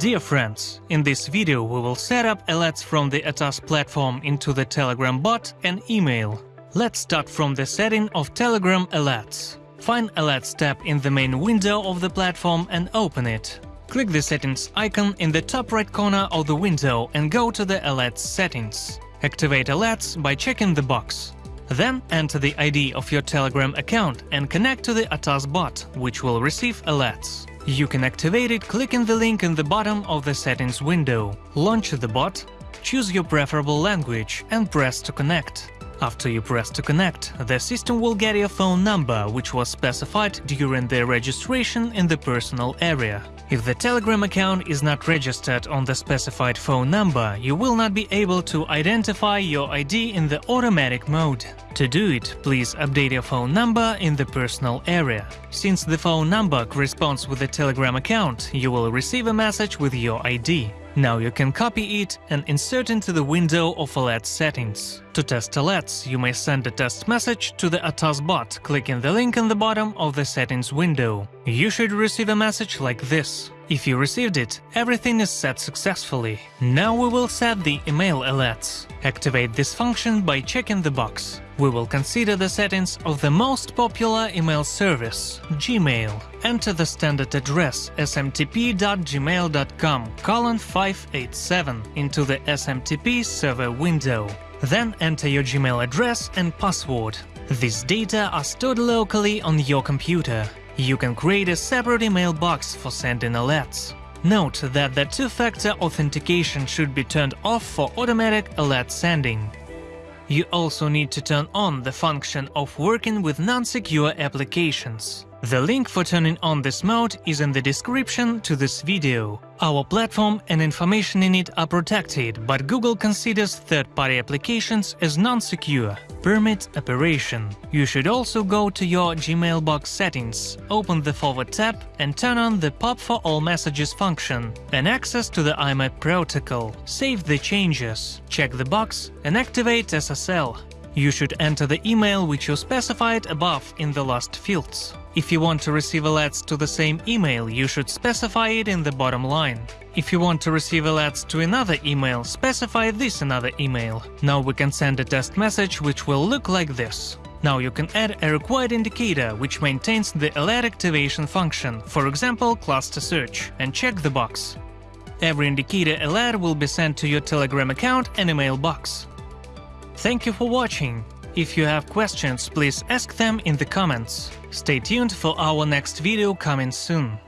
Dear friends, in this video we will set up alerts from the ATAS platform into the Telegram bot and email. Let's start from the setting of Telegram alerts. Find Alerts tab in the main window of the platform and open it. Click the settings icon in the top right corner of the window and go to the Alerts settings. Activate alerts by checking the box. Then enter the ID of your Telegram account and connect to the ATAS bot, which will receive alerts. You can activate it clicking the link in the bottom of the settings window. Launch the bot, choose your preferable language and press to connect. After you press to connect, the system will get your phone number, which was specified during the registration in the personal area. If the Telegram account is not registered on the specified phone number, you will not be able to identify your ID in the automatic mode. To do it, please update your phone number in the personal area. Since the phone number corresponds with the Telegram account, you will receive a message with your ID. Now you can copy it and insert into the window of alert settings. To test alerts, you may send a test message to the ATAS bot, clicking the link in the bottom of the settings window. You should receive a message like this. If you received it, everything is set successfully. Now we will set the email alerts. Activate this function by checking the box. We will consider the settings of the most popular email service, Gmail. Enter the standard address smtp.gmail.com colon 587 into the SMTP server window. Then enter your Gmail address and password. These data are stored locally on your computer. You can create a separate email box for sending alerts. Note that the two-factor authentication should be turned off for automatic alert sending. You also need to turn on the function of working with non-secure applications. The link for turning on this mode is in the description to this video. Our platform and information in it are protected, but Google considers third-party applications as non-secure. Permit operation. You should also go to your Gmail box settings, open the Forward tab and turn on the Pop for all messages function and access to the IMAP protocol. Save the changes, check the box and activate SSL. You should enter the email which you specified above in the last fields. If you want to receive alerts to the same email, you should specify it in the bottom line. If you want to receive alerts to another email, specify this another email. Now we can send a test message which will look like this. Now you can add a required indicator which maintains the alert activation function, for example cluster search, and check the box. Every indicator alert will be sent to your Telegram account and email box. Thank you for watching. If you have questions, please ask them in the comments. Stay tuned for our next video coming soon.